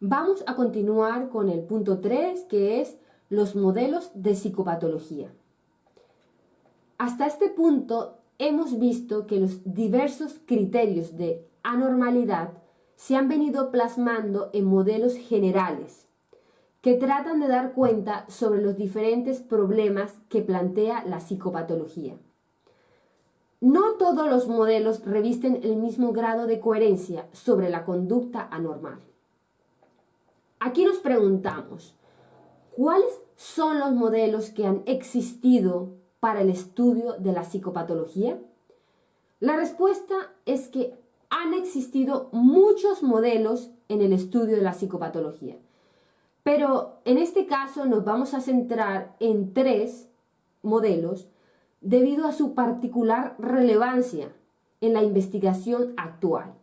Vamos a continuar con el punto 3, que es los modelos de psicopatología. Hasta este punto hemos visto que los diversos criterios de anormalidad se han venido plasmando en modelos generales que tratan de dar cuenta sobre los diferentes problemas que plantea la psicopatología. No todos los modelos revisten el mismo grado de coherencia sobre la conducta anormal. Aquí nos preguntamos, ¿cuáles son los modelos que han existido para el estudio de la psicopatología? La respuesta es que han existido muchos modelos en el estudio de la psicopatología. Pero en este caso nos vamos a centrar en tres modelos debido a su particular relevancia en la investigación actual,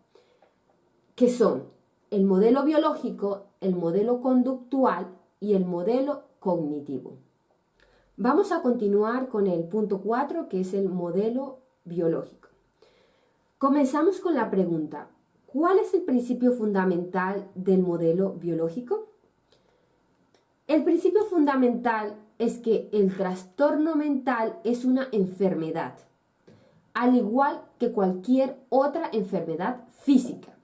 que son el modelo biológico, el modelo conductual y el modelo cognitivo. Vamos a continuar con el punto 4, que es el modelo biológico. Comenzamos con la pregunta, ¿cuál es el principio fundamental del modelo biológico? El principio fundamental es que el trastorno mental es una enfermedad, al igual que cualquier otra enfermedad física.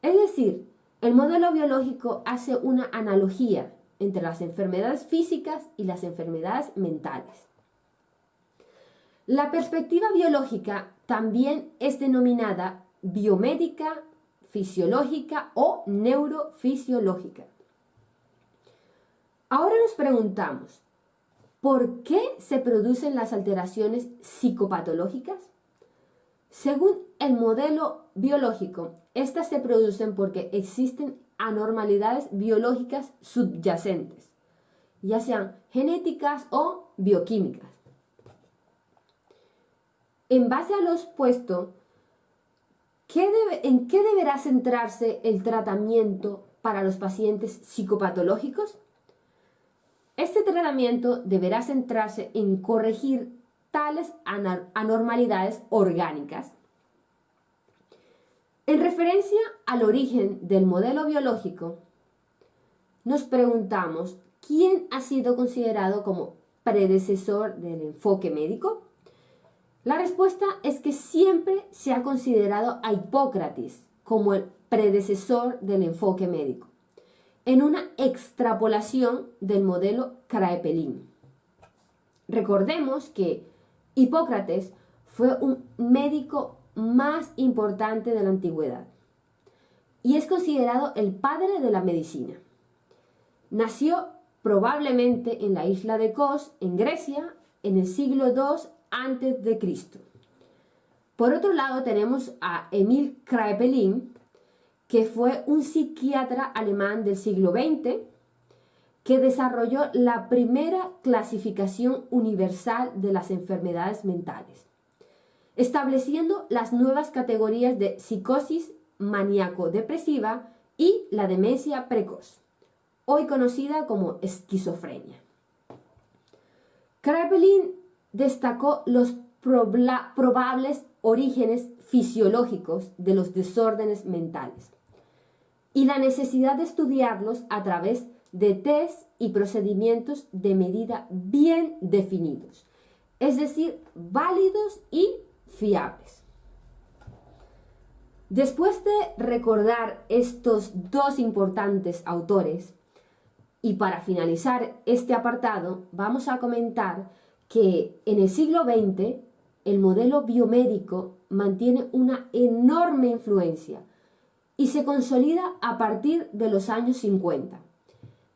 Es decir, el modelo biológico hace una analogía entre las enfermedades físicas y las enfermedades mentales. La perspectiva biológica también es denominada biomédica, fisiológica o neurofisiológica. Ahora nos preguntamos, ¿por qué se producen las alteraciones psicopatológicas? Según el modelo biológico, estas se producen porque existen anormalidades biológicas subyacentes, ya sean genéticas o bioquímicas. En base a lo expuesto, ¿en qué deberá centrarse el tratamiento para los pacientes psicopatológicos? Este tratamiento deberá centrarse en corregir tales anormalidades orgánicas. En referencia al origen del modelo biológico, nos preguntamos quién ha sido considerado como predecesor del enfoque médico. La respuesta es que siempre se ha considerado a Hipócrates como el predecesor del enfoque médico, en una extrapolación del modelo Kraepelin. Recordemos que Hipócrates fue un médico más importante de la antigüedad y es considerado el padre de la medicina. Nació probablemente en la isla de Kos, en Grecia, en el siglo II Cristo. Por otro lado tenemos a Emil Kraepelin, que fue un psiquiatra alemán del siglo XX, que desarrolló la primera clasificación universal de las enfermedades mentales, estableciendo las nuevas categorías de psicosis maníaco-depresiva y la demencia precoz, hoy conocida como esquizofrenia. Kraepelin destacó los probables orígenes fisiológicos de los desórdenes mentales y la necesidad de estudiarlos a través de test y procedimientos de medida bien definidos, es decir, válidos y fiables. Después de recordar estos dos importantes autores, y para finalizar este apartado, vamos a comentar que en el siglo XX el modelo biomédico mantiene una enorme influencia y se consolida a partir de los años 50,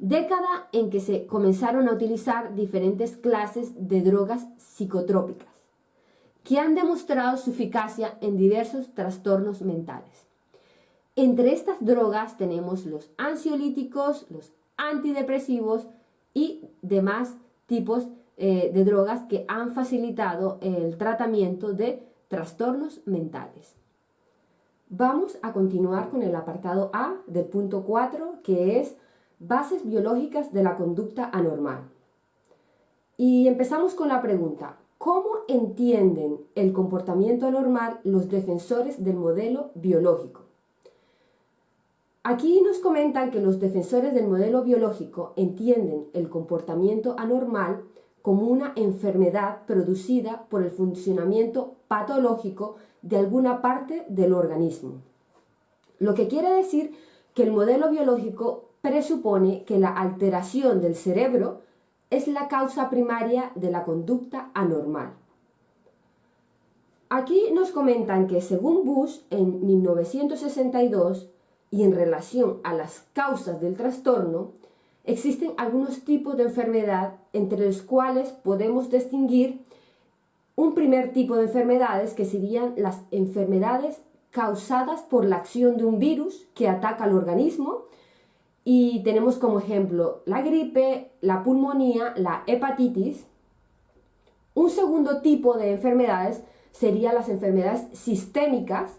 década en que se comenzaron a utilizar diferentes clases de drogas psicotrópicas, que han demostrado su eficacia en diversos trastornos mentales. Entre estas drogas tenemos los ansiolíticos, los antidepresivos y demás tipos eh, de drogas que han facilitado el tratamiento de trastornos mentales. Vamos a continuar con el apartado A del punto 4, que es bases biológicas de la conducta anormal. Y empezamos con la pregunta, ¿cómo entienden el comportamiento anormal los defensores del modelo biológico? Aquí nos comentan que los defensores del modelo biológico entienden el comportamiento anormal como una enfermedad producida por el funcionamiento patológico de alguna parte del organismo. Lo que quiere decir que el modelo biológico presupone que la alteración del cerebro es la causa primaria de la conducta anormal. Aquí nos comentan que según Bush en 1962 y en relación a las causas del trastorno, existen algunos tipos de enfermedad entre los cuales podemos distinguir un primer tipo de enfermedades que serían las enfermedades causadas por la acción de un virus que ataca al organismo y tenemos como ejemplo la gripe, la pulmonía, la hepatitis. Un segundo tipo de enfermedades serían las enfermedades sistémicas.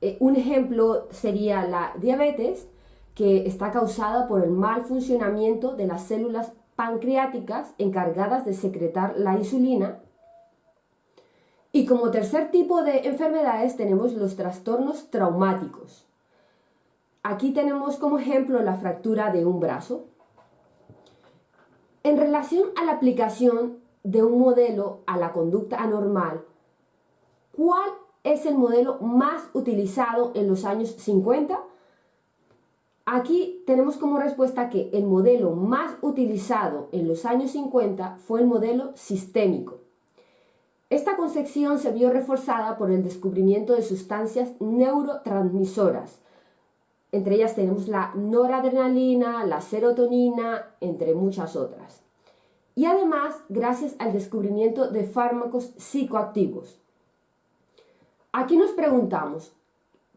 Eh, un ejemplo sería la diabetes, que está causada por el mal funcionamiento de las células pancreáticas encargadas de secretar la insulina. Y como tercer tipo de enfermedades tenemos los trastornos traumáticos. Aquí tenemos como ejemplo la fractura de un brazo. En relación a la aplicación de un modelo a la conducta anormal, ¿cuál es el modelo más utilizado en los años 50? Aquí tenemos como respuesta que el modelo más utilizado en los años 50 fue el modelo sistémico. Esta concepción se vio reforzada por el descubrimiento de sustancias neurotransmisoras. Entre ellas tenemos la noradrenalina, la serotonina, entre muchas otras. Y además, gracias al descubrimiento de fármacos psicoactivos. Aquí nos preguntamos,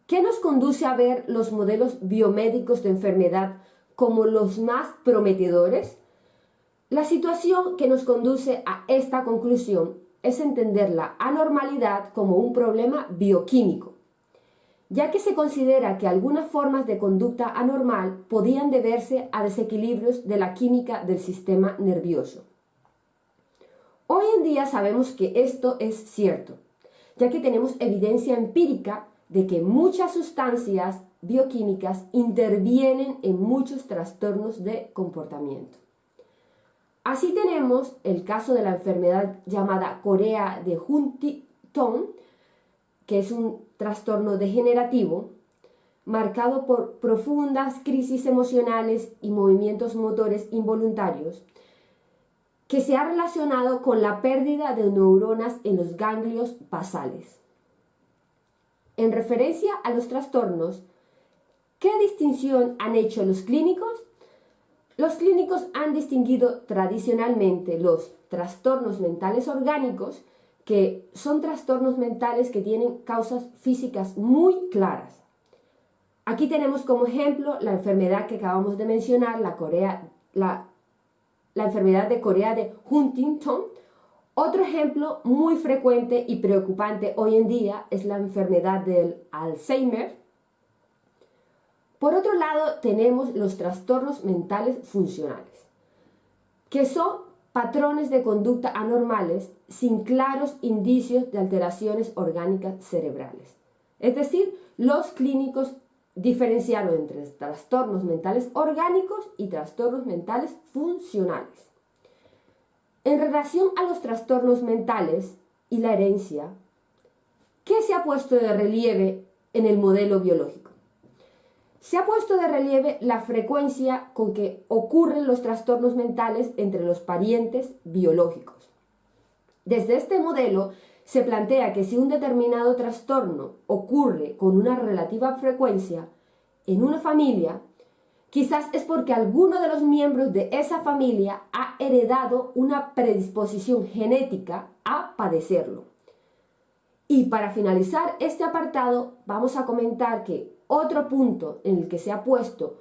¿Qué nos conduce a ver los modelos biomédicos de enfermedad como los más prometedores? La situación que nos conduce a esta conclusión es entender la anormalidad como un problema bioquímico, ya que se considera que algunas formas de conducta anormal podían deberse a desequilibrios de la química del sistema nervioso. Hoy en día sabemos que esto es cierto, ya que tenemos evidencia empírica de que muchas sustancias bioquímicas intervienen en muchos trastornos de comportamiento. Así tenemos el caso de la enfermedad llamada Corea de Huntington, que es un trastorno degenerativo marcado por profundas crisis emocionales y movimientos motores involuntarios, que se ha relacionado con la pérdida de neuronas en los ganglios basales. En referencia a los trastornos, ¿qué distinción han hecho los clínicos? Los clínicos han distinguido tradicionalmente los trastornos mentales orgánicos, que son trastornos mentales que tienen causas físicas muy claras. Aquí tenemos como ejemplo la enfermedad que acabamos de mencionar, la, Corea, la, la enfermedad de Corea de Huntington, otro ejemplo muy frecuente y preocupante hoy en día es la enfermedad del Alzheimer. Por otro lado, tenemos los trastornos mentales funcionales, que son patrones de conducta anormales sin claros indicios de alteraciones orgánicas cerebrales. Es decir, los clínicos diferenciaron entre trastornos mentales orgánicos y trastornos mentales funcionales. En relación a los trastornos mentales y la herencia, ¿qué se ha puesto de relieve en el modelo biológico? Se ha puesto de relieve la frecuencia con que ocurren los trastornos mentales entre los parientes biológicos. Desde este modelo se plantea que si un determinado trastorno ocurre con una relativa frecuencia en una familia, Quizás es porque alguno de los miembros de esa familia ha heredado una predisposición genética a padecerlo. Y para finalizar este apartado, vamos a comentar que otro punto en el que se ha puesto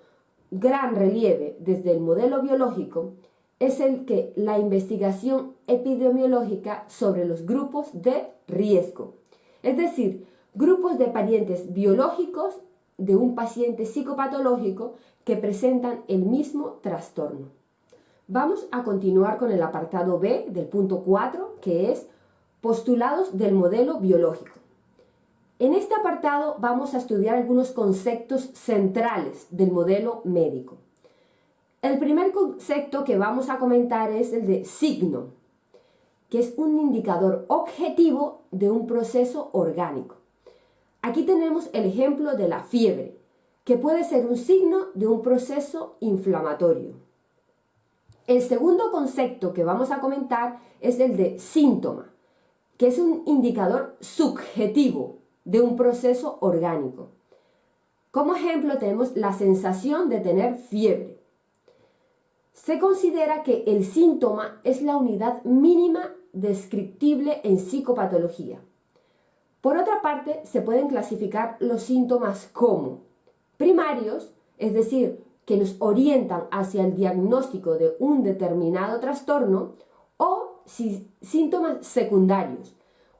gran relieve desde el modelo biológico es el que la investigación epidemiológica sobre los grupos de riesgo, es decir, grupos de parientes biológicos de un paciente psicopatológico que presentan el mismo trastorno. Vamos a continuar con el apartado B del punto 4, que es postulados del modelo biológico. En este apartado vamos a estudiar algunos conceptos centrales del modelo médico. El primer concepto que vamos a comentar es el de signo, que es un indicador objetivo de un proceso orgánico. Aquí tenemos el ejemplo de la fiebre, que puede ser un signo de un proceso inflamatorio. El segundo concepto que vamos a comentar es el de síntoma, que es un indicador subjetivo de un proceso orgánico. Como ejemplo tenemos la sensación de tener fiebre. Se considera que el síntoma es la unidad mínima descriptible en psicopatología. Por otra parte, se pueden clasificar los síntomas como primarios, es decir, que nos orientan hacia el diagnóstico de un determinado trastorno, o síntomas secundarios,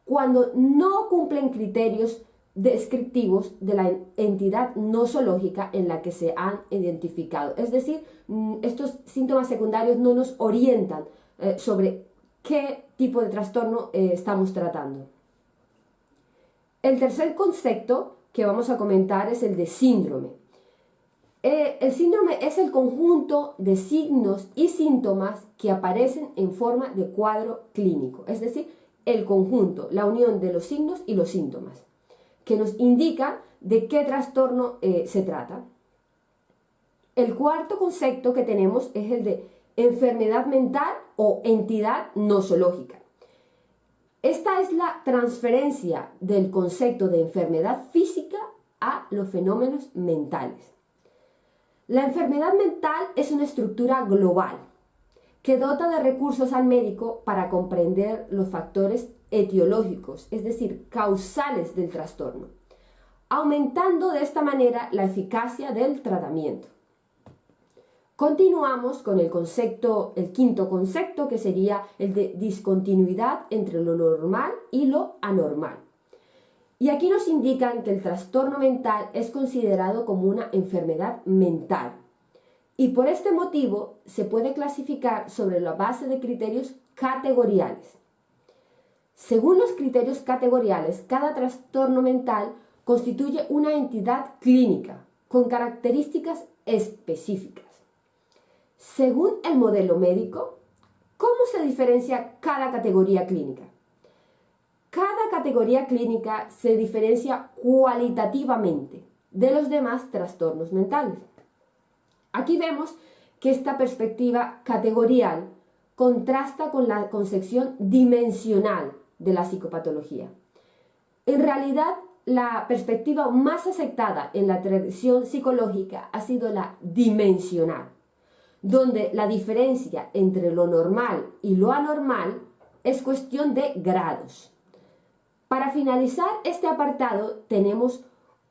cuando no cumplen criterios descriptivos de la entidad nosológica en la que se han identificado. Es decir, mm, estos síntomas secundarios no nos orientan eh, sobre qué tipo de trastorno eh, estamos tratando. El tercer concepto que vamos a comentar es el de síndrome. Eh, el síndrome es el conjunto de signos y síntomas que aparecen en forma de cuadro clínico, es decir, el conjunto, la unión de los signos y los síntomas, que nos indica de qué trastorno eh, se trata. El cuarto concepto que tenemos es el de enfermedad mental o entidad nosológica. Esta es la transferencia del concepto de enfermedad física a los fenómenos mentales. La enfermedad mental es una estructura global que dota de recursos al médico para comprender los factores etiológicos, es decir, causales del trastorno, aumentando de esta manera la eficacia del tratamiento. Continuamos con el concepto, el quinto concepto, que sería el de discontinuidad entre lo normal y lo anormal. Y aquí nos indican que el trastorno mental es considerado como una enfermedad mental, y por este motivo se puede clasificar sobre la base de criterios categoriales. Según los criterios categoriales, cada trastorno mental constituye una entidad clínica con características específicas. Según el modelo médico, ¿cómo se diferencia cada categoría clínica? Cada categoría clínica se diferencia cualitativamente de los demás trastornos mentales. Aquí vemos que esta perspectiva categorial contrasta con la concepción dimensional de la psicopatología. En realidad, la perspectiva más aceptada en la tradición psicológica ha sido la dimensional, donde la diferencia entre lo normal y lo anormal es cuestión de grados. Para finalizar este apartado tenemos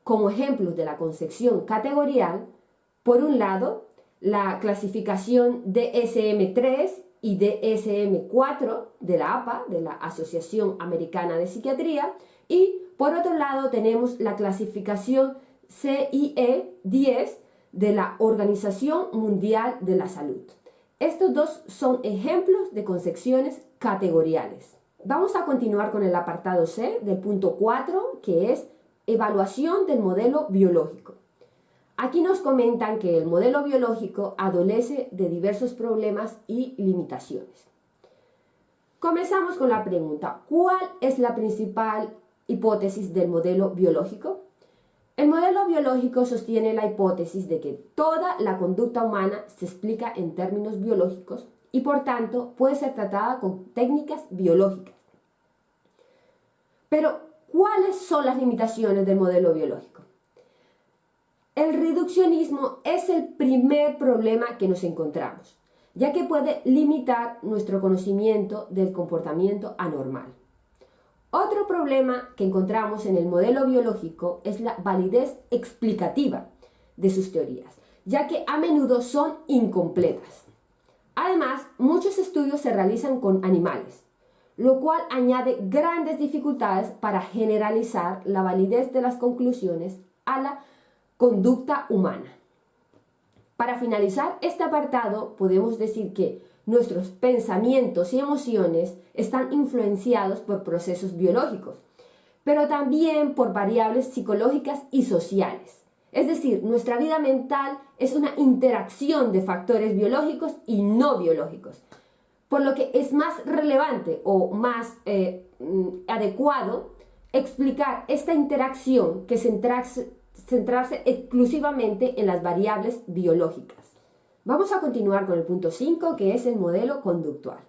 como ejemplos de la concepción categorial por un lado, la clasificación DSM-3 y DSM-4 de la APA, de la Asociación Americana de Psiquiatría, y por otro lado tenemos la clasificación CIE-10 de la Organización Mundial de la Salud. Estos dos son ejemplos de concepciones categoriales. Vamos a continuar con el apartado C del punto 4, que es evaluación del modelo biológico. Aquí nos comentan que el modelo biológico adolece de diversos problemas y limitaciones. Comenzamos con la pregunta, ¿cuál es la principal hipótesis del modelo biológico? El modelo biológico sostiene la hipótesis de que toda la conducta humana se explica en términos biológicos y por tanto puede ser tratada con técnicas biológicas. Pero, ¿cuáles son las limitaciones del modelo biológico? El reduccionismo es el primer problema que nos encontramos, ya que puede limitar nuestro conocimiento del comportamiento anormal. Otro problema que encontramos en el modelo biológico es la validez explicativa de sus teorías, ya que a menudo son incompletas. Además, muchos estudios se realizan con animales, lo cual añade grandes dificultades para generalizar la validez de las conclusiones a la conducta humana. Para finalizar este apartado, podemos decir que nuestros pensamientos y emociones están influenciados por procesos biológicos, pero también por variables psicológicas y sociales. Es decir, nuestra vida mental es una interacción de factores biológicos y no biológicos, por lo que es más relevante o más eh, mm, adecuado explicar esta interacción que centrarse, centrarse exclusivamente en las variables biológicas. Vamos a continuar con el punto 5, que es el modelo conductual.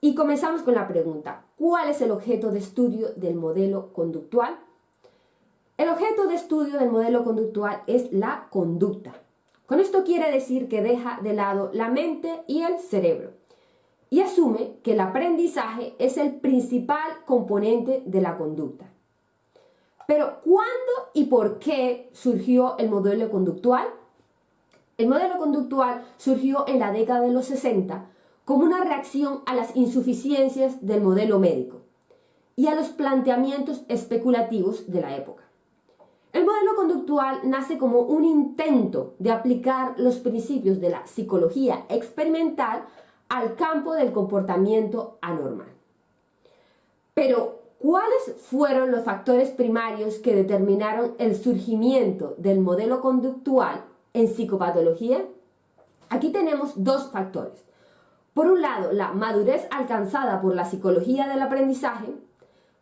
Y comenzamos con la pregunta, ¿cuál es el objeto de estudio del modelo conductual? El objeto de estudio del modelo conductual es la conducta. Con esto quiere decir que deja de lado la mente y el cerebro y asume que el aprendizaje es el principal componente de la conducta. Pero ¿cuándo y por qué surgió el modelo conductual? El modelo conductual surgió en la década de los 60 como una reacción a las insuficiencias del modelo médico y a los planteamientos especulativos de la época. El modelo conductual nace como un intento de aplicar los principios de la psicología experimental al campo del comportamiento anormal. Pero, ¿cuáles fueron los factores primarios que determinaron el surgimiento del modelo conductual en psicopatología? Aquí tenemos dos factores. Por un lado, la madurez alcanzada por la psicología del aprendizaje,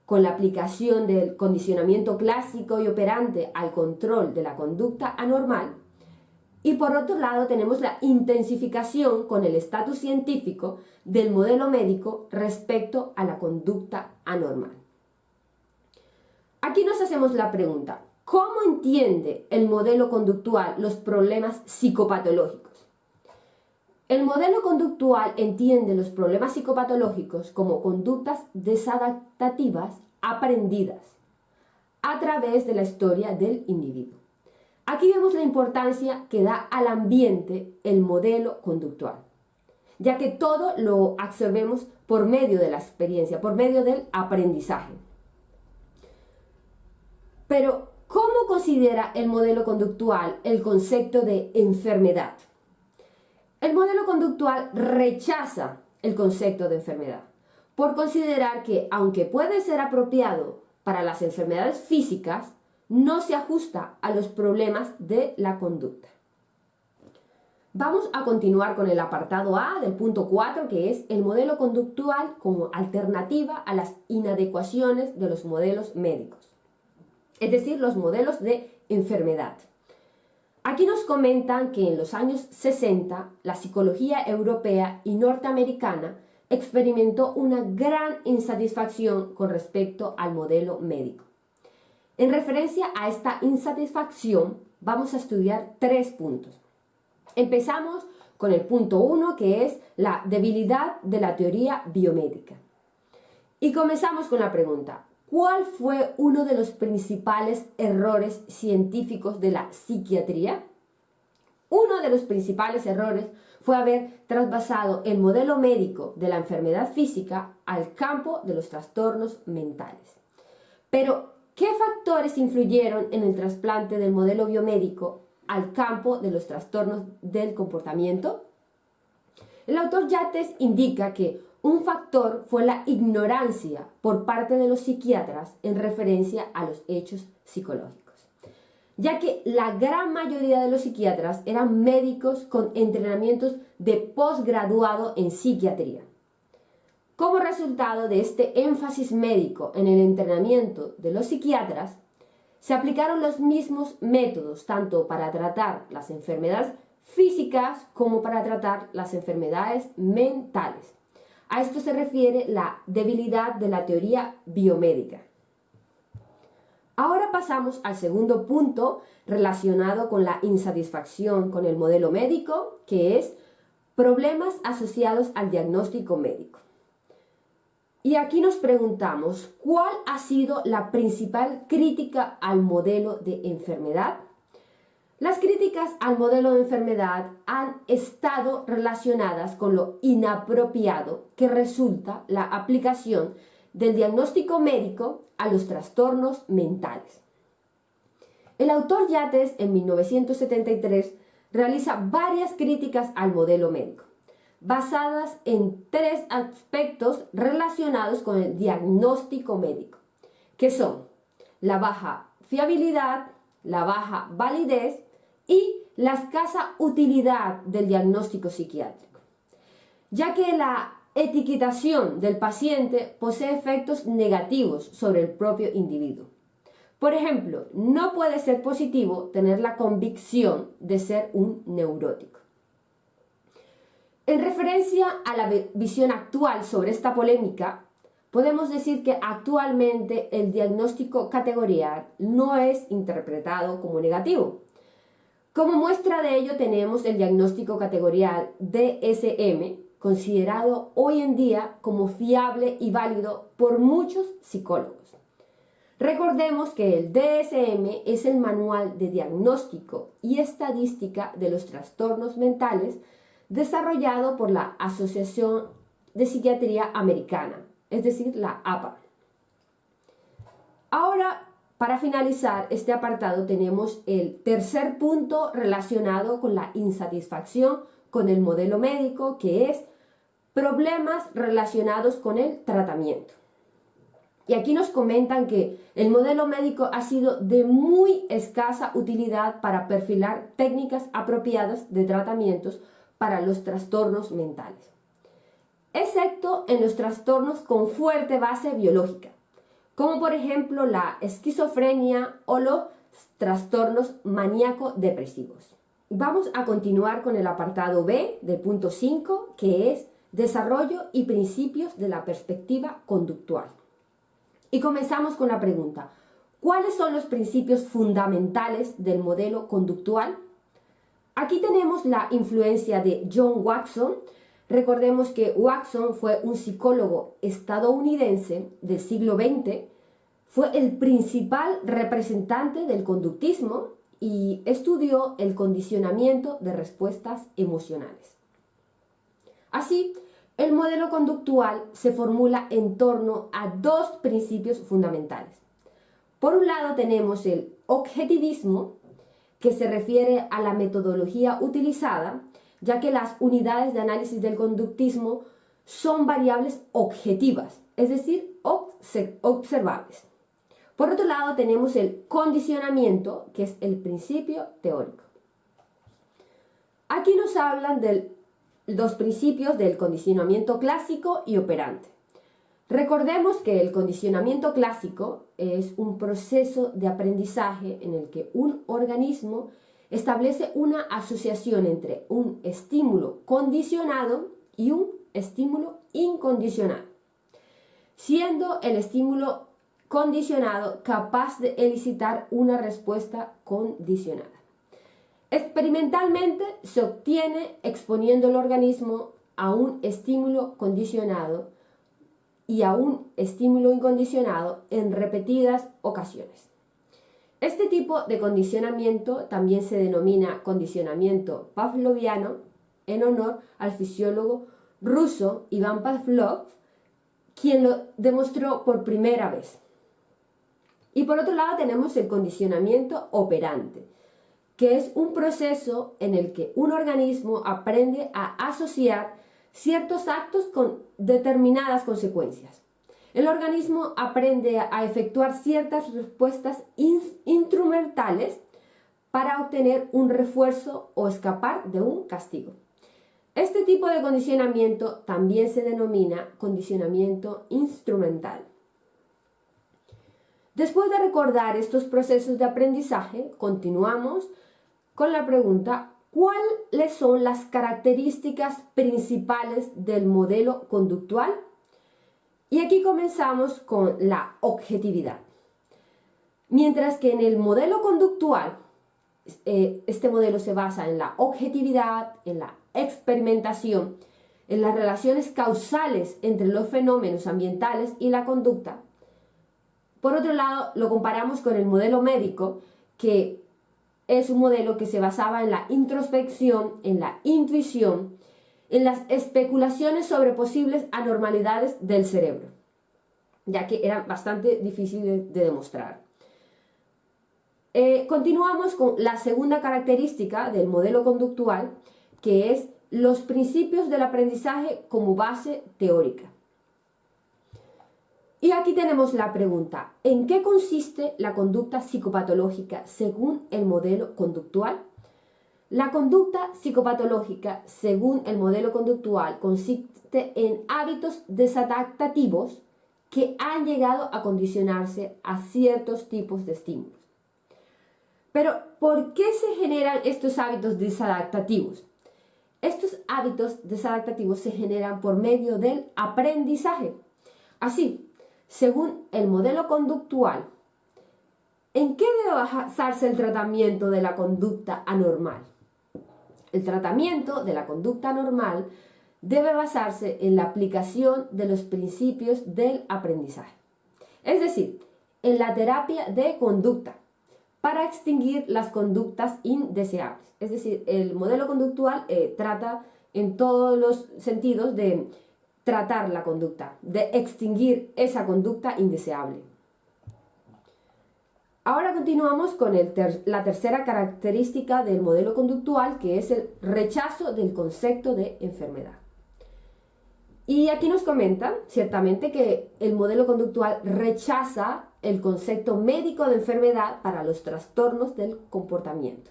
con la aplicación del condicionamiento clásico y operante al control de la conducta anormal, y por otro lado tenemos la intensificación con el estatus científico del modelo médico respecto a la conducta anormal. Aquí nos hacemos la pregunta, ¿cómo entiende el modelo conductual los problemas psicopatológicos? El modelo conductual entiende los problemas psicopatológicos como conductas desadaptativas aprendidas a través de la historia del individuo. Aquí vemos la importancia que da al ambiente el modelo conductual, ya que todo lo absorbemos por medio de la experiencia, por medio del aprendizaje. Pero, ¿cómo considera el modelo conductual el concepto de enfermedad? El modelo conductual rechaza el concepto de enfermedad por considerar que, aunque puede ser apropiado para las enfermedades físicas, no se ajusta a los problemas de la conducta. Vamos a continuar con el apartado A del punto 4, que es el modelo conductual como alternativa a las inadecuaciones de los modelos médicos, es decir, los modelos de enfermedad. Aquí nos comentan que en los años 60 la psicología europea y norteamericana experimentó una gran insatisfacción con respecto al modelo médico. En referencia a esta insatisfacción, vamos a estudiar tres puntos. Empezamos con el punto 1, que es la debilidad de la teoría biomédica. Y comenzamos con la pregunta, ¿cuál fue uno de los principales errores científicos de la psiquiatría? Uno de los principales errores fue haber trasvasado el modelo médico de la enfermedad física al campo de los trastornos mentales. Pero ¿Qué factores influyeron en el trasplante del modelo biomédico al campo de los trastornos del comportamiento? El autor Yates indica que un factor fue la ignorancia por parte de los psiquiatras en referencia a los hechos psicológicos, ya que la gran mayoría de los psiquiatras eran médicos con entrenamientos de posgraduado en psiquiatría. Como resultado de este énfasis médico en el entrenamiento de los psiquiatras, se aplicaron los mismos métodos tanto para tratar las enfermedades físicas como para tratar las enfermedades mentales. A esto se refiere la debilidad de la teoría biomédica. Ahora pasamos al segundo punto relacionado con la insatisfacción con el modelo médico, que es problemas asociados al diagnóstico médico. Y aquí nos preguntamos, ¿cuál ha sido la principal crítica al modelo de enfermedad? Las críticas al modelo de enfermedad han estado relacionadas con lo inapropiado que resulta la aplicación del diagnóstico médico a los trastornos mentales. El autor Yates en 1973 realiza varias críticas al modelo médico basadas en tres aspectos relacionados con el diagnóstico médico, que son la baja fiabilidad, la baja validez y la escasa utilidad del diagnóstico psiquiátrico, ya que la etiquetación del paciente posee efectos negativos sobre el propio individuo. Por ejemplo, no puede ser positivo tener la convicción de ser un neurótico. En referencia a la visión actual sobre esta polémica, podemos decir que actualmente el diagnóstico categorial no es interpretado como negativo. Como muestra de ello tenemos el diagnóstico categorial DSM, considerado hoy en día como fiable y válido por muchos psicólogos. Recordemos que el DSM es el manual de diagnóstico y estadística de los trastornos mentales desarrollado por la Asociación de Psiquiatría Americana, es decir, la APA. Ahora, para finalizar este apartado, tenemos el tercer punto relacionado con la insatisfacción con el modelo médico, que es problemas relacionados con el tratamiento. Y aquí nos comentan que el modelo médico ha sido de muy escasa utilidad para perfilar técnicas apropiadas de tratamientos para los trastornos mentales, excepto en los trastornos con fuerte base biológica, como por ejemplo la esquizofrenia o los trastornos maníaco-depresivos. Vamos a continuar con el apartado B del punto 5, que es desarrollo y principios de la perspectiva conductual. Y comenzamos con la pregunta, ¿cuáles son los principios fundamentales del modelo conductual? Aquí tenemos la influencia de John Watson. Recordemos que Watson fue un psicólogo estadounidense del siglo XX, fue el principal representante del conductismo y estudió el condicionamiento de respuestas emocionales. Así, el modelo conductual se formula en torno a dos principios fundamentales. Por un lado tenemos el objetivismo, que se refiere a la metodología utilizada, ya que las unidades de análisis del conductismo son variables objetivas, es decir, observables. Por otro lado tenemos el condicionamiento, que es el principio teórico. Aquí nos hablan de los principios del condicionamiento clásico y operante. Recordemos que el condicionamiento clásico es un proceso de aprendizaje en el que un organismo establece una asociación entre un estímulo condicionado y un estímulo incondicionado, siendo el estímulo condicionado capaz de elicitar una respuesta condicionada. Experimentalmente se obtiene exponiendo el organismo a un estímulo condicionado y a un estímulo incondicionado en repetidas ocasiones. Este tipo de condicionamiento también se denomina condicionamiento pavloviano en honor al fisiólogo ruso Iván Pavlov, quien lo demostró por primera vez. Y por otro lado tenemos el condicionamiento operante, que es un proceso en el que un organismo aprende a asociar ciertos actos con determinadas consecuencias. El organismo aprende a efectuar ciertas respuestas instrumentales para obtener un refuerzo o escapar de un castigo. Este tipo de condicionamiento también se denomina condicionamiento instrumental. Después de recordar estos procesos de aprendizaje, continuamos con la pregunta ¿Cuáles son las características principales del modelo conductual? Y aquí comenzamos con la objetividad. Mientras que en el modelo conductual, eh, este modelo se basa en la objetividad, en la experimentación, en las relaciones causales entre los fenómenos ambientales y la conducta. Por otro lado, lo comparamos con el modelo médico, que es un modelo que se basaba en la introspección, en la intuición, en las especulaciones sobre posibles anormalidades del cerebro, ya que era bastante difícil de, demostrar. Eh, continuamos con la segunda característica del modelo conductual, que es los principios del aprendizaje como base teórica. Y aquí tenemos la pregunta, ¿en qué consiste la conducta psicopatológica según el modelo conductual? La conducta psicopatológica según el modelo conductual consiste en hábitos desadaptativos que han llegado a condicionarse a ciertos tipos de estímulos. Pero, ¿por qué se generan estos hábitos desadaptativos? Estos hábitos desadaptativos se generan por medio del aprendizaje. Así, según el modelo conductual, ¿en qué debe basarse el tratamiento de la conducta anormal? El tratamiento de la conducta anormal debe basarse en la aplicación de los principios del aprendizaje. Es decir, en la terapia de conducta para extinguir las conductas indeseables. Es decir, el modelo conductual eh, trata en todos los sentidos de tratar la conducta, de extinguir esa conducta indeseable. Ahora continuamos con la tercera característica del modelo conductual, que es el rechazo del concepto de enfermedad. Y aquí nos comentan, ciertamente, que el modelo conductual rechaza el concepto médico de enfermedad para los trastornos del comportamiento,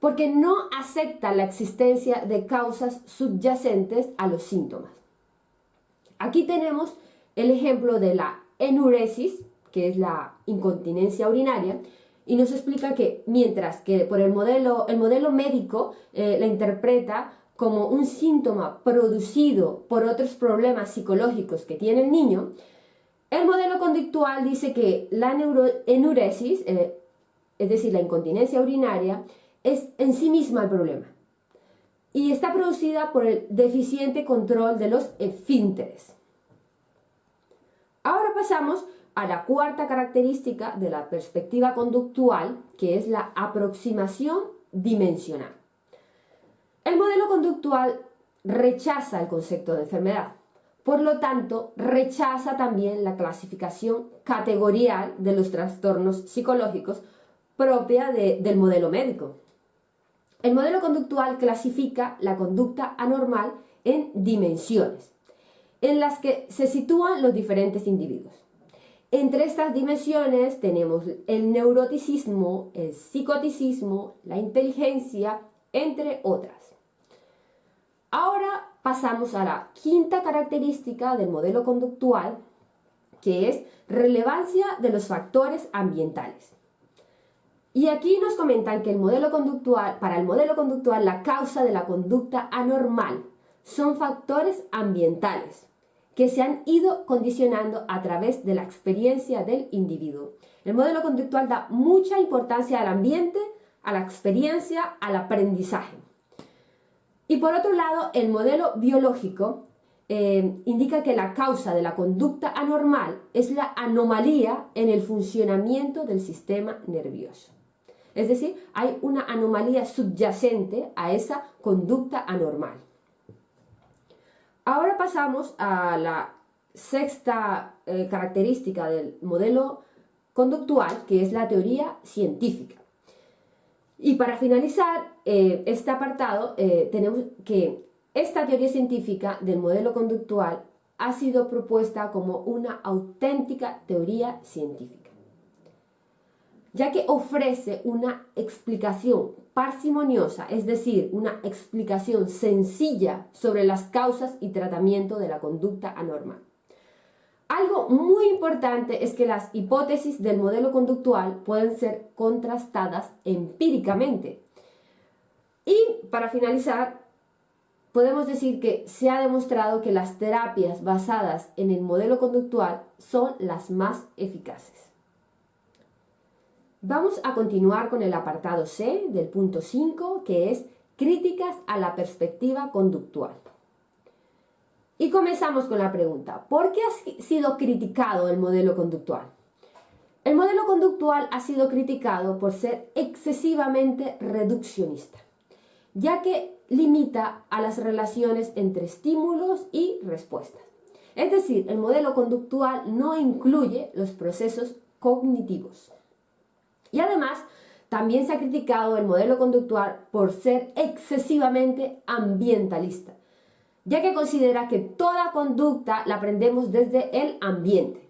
porque no acepta la existencia de causas subyacentes a los síntomas. Aquí tenemos el ejemplo de la enuresis, que es la incontinencia urinaria, y nos explica que mientras que por el modelo, el modelo médico eh, la interpreta como un síntoma producido por otros problemas psicológicos que tiene el niño, el modelo conductual dice que la enuresis, eh, es decir, la incontinencia urinaria, es en sí misma el problema y está producida por el deficiente control de los esfínteres. Ahora pasamos a la cuarta característica de la perspectiva conductual, que es la aproximación dimensional. El modelo conductual rechaza el concepto de enfermedad, por lo tanto, rechaza también la clasificación categorial de los trastornos psicológicos propia del modelo médico. El modelo conductual clasifica la conducta anormal en dimensiones, en las que se sitúan los diferentes individuos. Entre estas dimensiones tenemos el neuroticismo, el psicoticismo, la inteligencia, entre otras. Ahora pasamos a la quinta característica del modelo conductual, que es relevancia de los factores ambientales. Y aquí nos comentan que el modelo conductual, para el modelo conductual, la causa de la conducta anormal son factores ambientales que se han ido condicionando a través de la experiencia del individuo. El modelo conductual da mucha importancia al ambiente, a la experiencia, al aprendizaje. Y por otro lado, el modelo biológico eh, indica que la causa de la conducta anormal es la anomalía en el funcionamiento del sistema nervioso. Es decir, hay una anomalía subyacente a esa conducta anormal. Ahora pasamos a la sexta eh, característica del modelo conductual, que es la teoría científica. Y para finalizar eh, este apartado, eh, tenemos que esta teoría científica del modelo conductual ha sido propuesta como una auténtica teoría científica, ya que ofrece una explicación parsimoniosa, es decir, una explicación sencilla sobre las causas y tratamiento de la conducta anormal. Algo muy importante es que las hipótesis del modelo conductual pueden ser contrastadas empíricamente. Y para finalizar, podemos decir que se ha demostrado que las terapias basadas en el modelo conductual son las más eficaces. Vamos a continuar con el apartado C del punto 5, que es críticas a la perspectiva conductual. Y comenzamos con la pregunta, ¿por qué ha sido criticado el modelo conductual? El modelo conductual ha sido criticado por ser excesivamente reduccionista, ya que limita a las relaciones entre estímulos y respuestas. Es decir, el modelo conductual no incluye los procesos cognitivos. Y además, también se ha criticado el modelo conductual por ser excesivamente ambientalista, ya que considera que toda conducta la aprendemos desde el ambiente.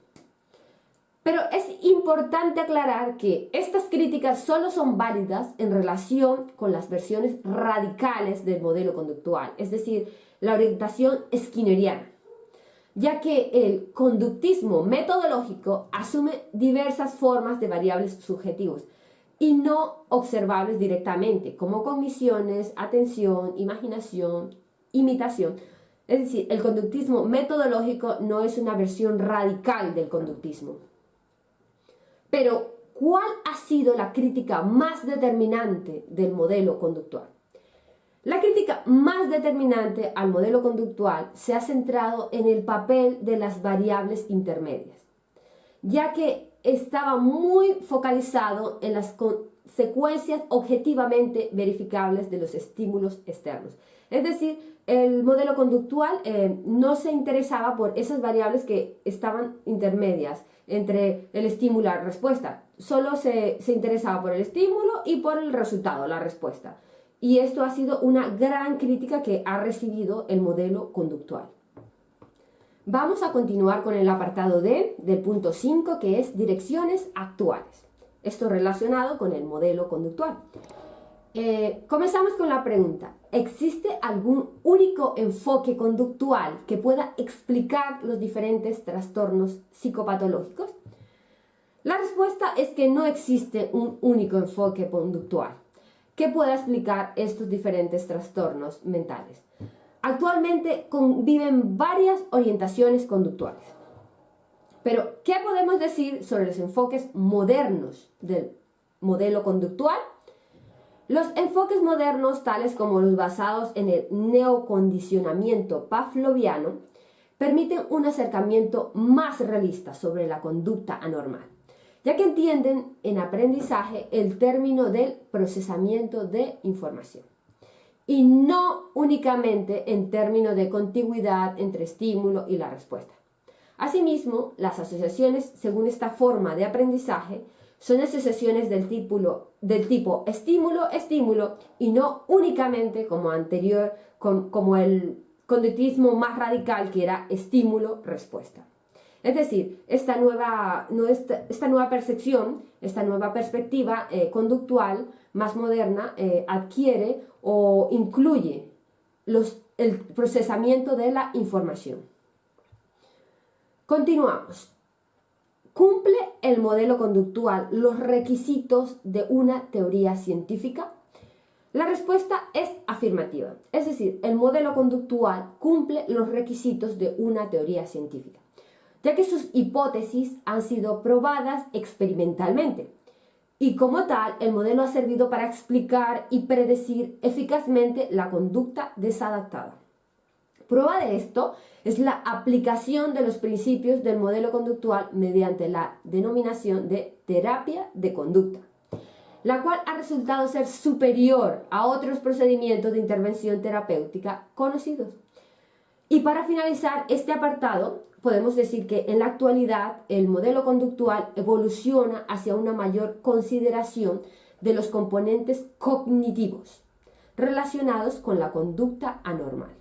Pero es importante aclarar que estas críticas solo son válidas en relación con las versiones radicales del modelo conductual, es decir, la orientación skinneriana, ya que el conductismo metodológico asume diversas formas de variables subjetivos y no observables directamente, como cogniciones, atención, imaginación, imitación. Es decir, el conductismo metodológico no es una versión radical del conductismo. Pero, ¿cuál ha sido la crítica más determinante del modelo conductual? La crítica más determinante al modelo conductual se ha centrado en el papel de las variables intermedias, ya que estaba muy focalizado en las consecuencias objetivamente verificables de los estímulos externos. Es decir, el modelo conductual eh, no se interesaba por esas variables que estaban intermedias entre el estímulo y la respuesta. Solo se, se interesaba por el estímulo y por el resultado, la respuesta. Y esto ha sido una gran crítica que ha recibido el modelo conductual. Vamos a continuar con el apartado D del punto 5 que es direcciones actuales. Esto relacionado con el modelo conductual. Eh, comenzamos con la pregunta. ¿Existe algún único enfoque conductual que pueda explicar los diferentes trastornos psicopatológicos? La respuesta es que no existe un único enfoque conductual que pueda explicar estos diferentes trastornos mentales. Actualmente conviven varias orientaciones conductuales. Pero, ¿qué podemos decir sobre los enfoques modernos del modelo conductual? Los enfoques modernos, tales como los basados en el neocondicionamiento pavloviano, permiten un acercamiento más realista sobre la conducta anormal, ya que entienden en aprendizaje el término del procesamiento de información y no únicamente en términos de contigüidad entre estímulo y la respuesta. Asimismo, las asociaciones según esta forma de aprendizaje son asociaciones del tipo, estímulo-estímulo y no únicamente como anterior, como el conductismo más radical que era estímulo-respuesta. Es decir, esta nueva, esta nueva percepción, esta nueva perspectiva eh, conductual más moderna eh, adquiere o incluye el procesamiento de la información. Continuamos. ¿Cumple el modelo conductual los requisitos de una teoría científica? La respuesta es afirmativa, es decir, el modelo conductual cumple los requisitos de una teoría científica, ya que sus hipótesis han sido probadas experimentalmente y como tal el modelo ha servido para explicar y predecir eficazmente la conducta desadaptada. Prueba de esto es la aplicación de los principios del modelo conductual mediante la denominación de terapia de conducta, la cual ha resultado ser superior a otros procedimientos de intervención terapéutica conocidos. Y para finalizar este apartado, podemos decir que en la actualidad el modelo conductual evoluciona hacia una mayor consideración de los componentes cognitivos relacionados con la conducta anormal.